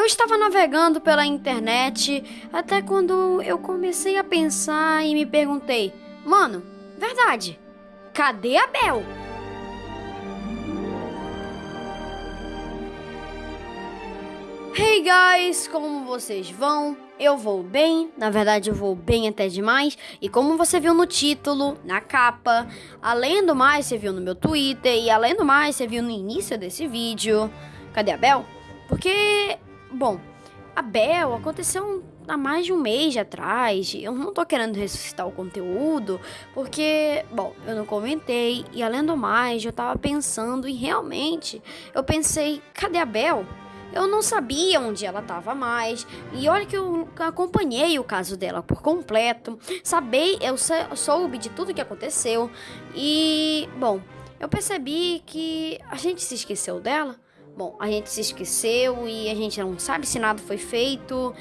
Eu estava navegando pela internet até quando eu comecei a pensar e me perguntei: Mano, verdade, cadê a Bel? Hey guys, como vocês vão? Eu vou bem, na verdade eu vou bem até demais. E como você viu no título, na capa, além do mais você viu no meu Twitter e além do mais você viu no início desse vídeo. Cadê a Bel? Porque, bom, a Bel aconteceu há mais de um mês atrás. Eu não tô querendo ressuscitar o conteúdo, porque, bom, eu não comentei. E além do mais, eu tava pensando e realmente eu pensei, cadê a Bel? Eu não sabia onde ela estava mais. E olha que eu acompanhei o caso dela por completo. Sabei, eu soube de tudo que aconteceu. E, bom, eu percebi que a gente se esqueceu dela. Bom, a gente se esqueceu e a gente não sabe se nada foi feito.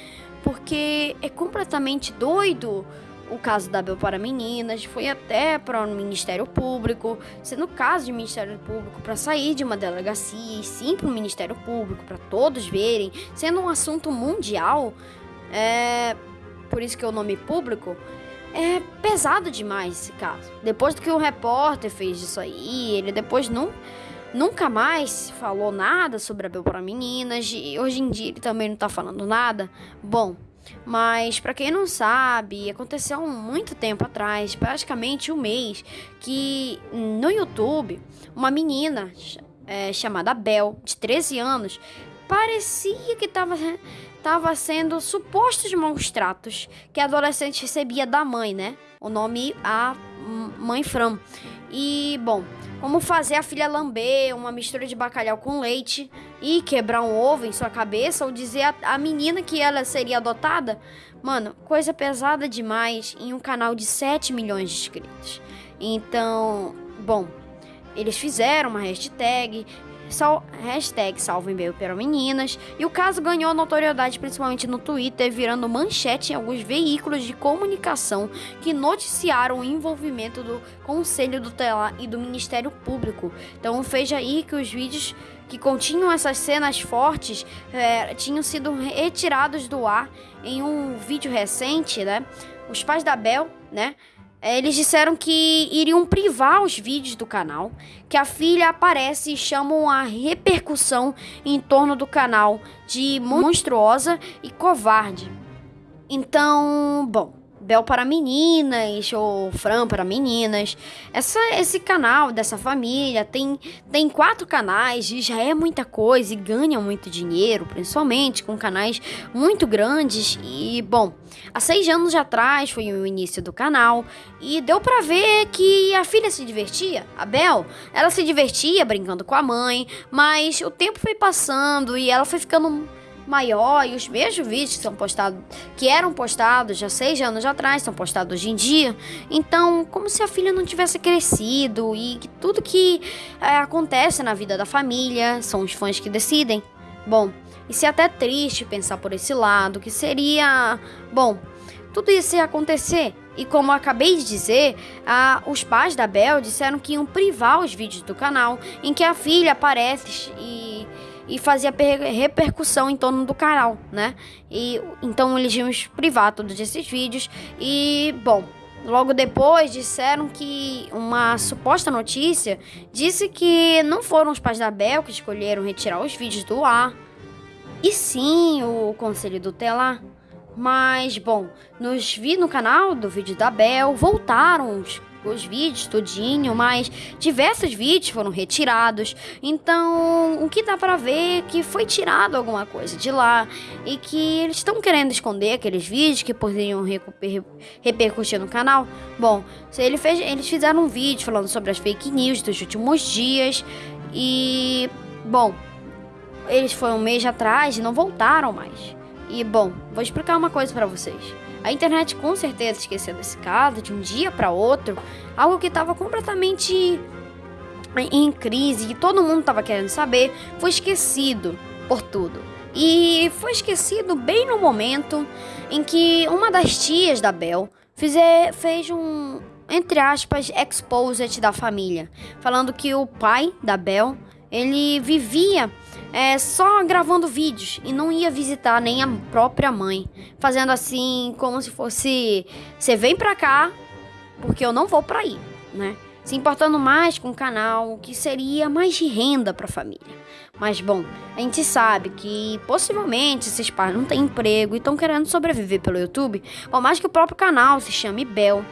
Porque é completamente doido o caso da Bel para Meninas foi até para o Ministério Público, sendo caso de Ministério Público para sair de uma delegacia e sim para o Ministério Público, para todos verem, sendo um assunto mundial, é, por isso que é o nome público, é pesado demais esse caso. Depois do que o repórter fez disso aí, ele depois não, nunca mais falou nada sobre a Bel para Meninas, e hoje em dia ele também não está falando nada. Bom, mas para quem não sabe, aconteceu muito tempo atrás, praticamente um mês, que no YouTube uma menina é, chamada Bel, de 13 anos, parecia que estava tava sendo supostos maus tratos que a adolescente recebia da mãe, né? O nome a mãe Fran. E, bom, como fazer a filha lamber uma mistura de bacalhau com leite e quebrar um ovo em sua cabeça ou dizer a, a menina que ela seria adotada? Mano, coisa pesada demais em um canal de 7 milhões de inscritos. Então, bom, eles fizeram uma hashtag Sal, hashtag Salve Meu para Meninas. E o caso ganhou notoriedade principalmente no Twitter, virando manchete em alguns veículos de comunicação que noticiaram o envolvimento do Conselho do Telar e do Ministério Público. Então veja aí que os vídeos que continham essas cenas fortes é, tinham sido retirados do ar em um vídeo recente, né? Os pais da Bel, né? É, eles disseram que iriam privar os vídeos do canal, que a filha aparece e chamam a repercussão em torno do canal de monstruosa e covarde. Então, bom, Bel para meninas ou Fran para meninas. Essa, esse canal dessa família tem, tem quatro canais e já é muita coisa e ganha muito dinheiro, principalmente com canais muito grandes. E, bom, há seis anos atrás foi o início do canal e deu para ver que a filha se divertia. A Bel, ela se divertia brincando com a mãe, mas o tempo foi passando e ela foi ficando maior e os mesmos vídeos que são postados, que eram postados já seis anos atrás, são postados hoje em dia. Então, como se a filha não tivesse crescido e que tudo que é, acontece na vida da família são os fãs que decidem. Bom, isso é até triste pensar por esse lado, que seria, bom, tudo isso ia acontecer. E como acabei de dizer, a, os pais da Bel disseram que iam privar os vídeos do canal em que a filha aparece e e fazia repercussão em torno do canal, né? E então eles iam privar todos esses vídeos e, bom, logo depois disseram que uma suposta notícia disse que não foram os pais da Bel que escolheram retirar os vídeos do ar, e sim o conselho do telar. Mas, bom, nos vi no canal do vídeo da Bel, voltaram os os vídeos tudinho, mas diversos vídeos foram retirados. Então, o que dá para ver é que foi tirado alguma coisa de lá e que eles estão querendo esconder aqueles vídeos que poderiam repercutir no canal. Bom, ele fez, eles fizeram um vídeo falando sobre as fake news dos últimos dias e bom, eles foram um mês atrás e não voltaram mais. E bom, vou explicar uma coisa para vocês. A internet com certeza esqueceu desse caso de um dia para outro, algo que estava completamente em crise e todo mundo estava querendo saber, foi esquecido por tudo. E foi esquecido bem no momento em que uma das tias da Bel fez um, entre aspas, exposit da família, falando que o pai da Bel, ele vivia é, só gravando vídeos e não ia visitar nem a própria mãe, fazendo assim como se fosse você vem pra cá porque eu não vou pra aí, né? Se importando mais com o canal, que seria mais de renda para a família. Mas bom, a gente sabe que possivelmente esses pais não têm emprego e estão querendo sobreviver pelo YouTube, por mais que o próprio canal se chame Bel.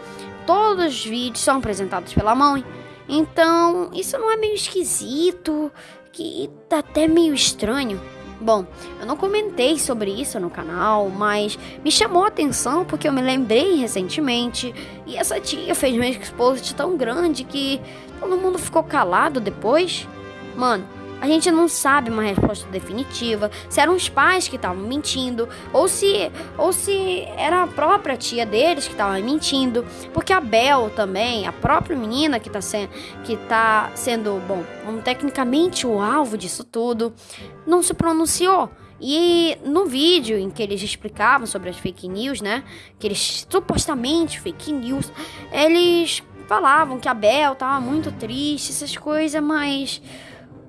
Todos os vídeos são apresentados pela mãe. Então, isso não é meio esquisito? Que tá até meio estranho. Bom, eu não comentei sobre isso no canal, mas me chamou a atenção porque eu me lembrei recentemente e essa tia fez um exposit tão grande que todo mundo ficou calado depois. Mano, a gente não sabe uma resposta definitiva, se eram os pais que estavam mentindo, ou se, ou se era a própria tia deles que estava mentindo, porque a Bel também, a própria menina que está sendo, que tá sendo, bom, um, tecnicamente o alvo disso tudo, não se pronunciou. E no vídeo em que eles explicavam sobre as fake news, né? Que eles supostamente fake news, eles falavam que a Bel tava muito triste, essas coisas, mas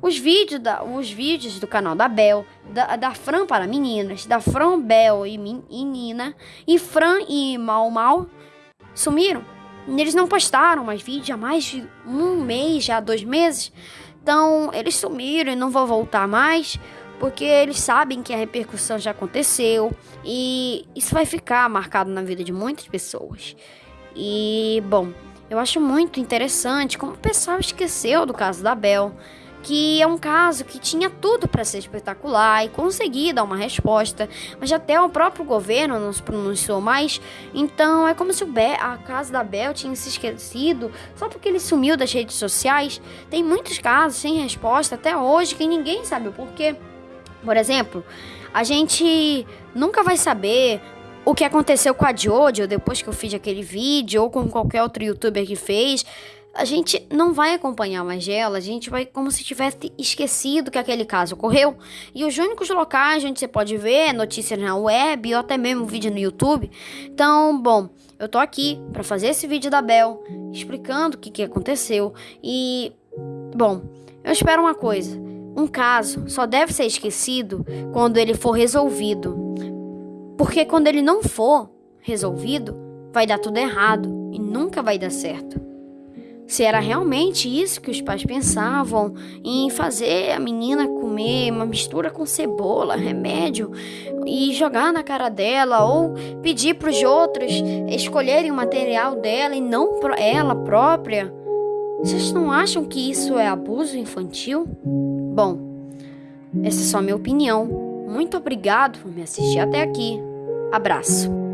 os vídeos, da, os vídeos do canal da Bel, da, da Fran para meninas, da Fran Bel e, e Nina, e Fran e Mal Mal sumiram. Eles não postaram mais vídeo há mais de um mês, já dois meses. Então, eles sumiram e não vão voltar mais, porque eles sabem que a repercussão já aconteceu e isso vai ficar marcado na vida de muitas pessoas. E, bom, eu acho muito interessante como o pessoal esqueceu do caso da Bel que é um caso que tinha tudo para ser espetacular e conseguir dar uma resposta, mas até o próprio governo não se pronunciou mais. Então é como se a casa da Bel tinha se esquecido só porque ele sumiu das redes sociais. Tem muitos casos sem resposta até hoje que ninguém sabe o porquê. Por exemplo, a gente nunca vai saber o que aconteceu com a Jojo depois que eu fiz aquele vídeo ou com qualquer outro youtuber que fez a gente não vai acompanhar mais ela, a gente vai como se tivesse esquecido que aquele caso ocorreu. E os únicos locais onde você pode ver notícias na web ou até mesmo vídeo no YouTube. Então, bom, eu tô aqui para fazer esse vídeo da Bel, explicando o que, que aconteceu. E, bom, eu espero uma coisa: um caso só deve ser esquecido quando ele for resolvido. Porque quando ele não for resolvido, vai dar tudo errado e nunca vai dar certo se era realmente isso que os pais pensavam em fazer a menina comer uma mistura com cebola, remédio e jogar na cara dela ou pedir para os outros escolherem o material dela e não ela própria. Vocês não acham que isso é abuso infantil? Bom, essa é só minha opinião. Muito obrigado por me assistir até aqui. Abraço.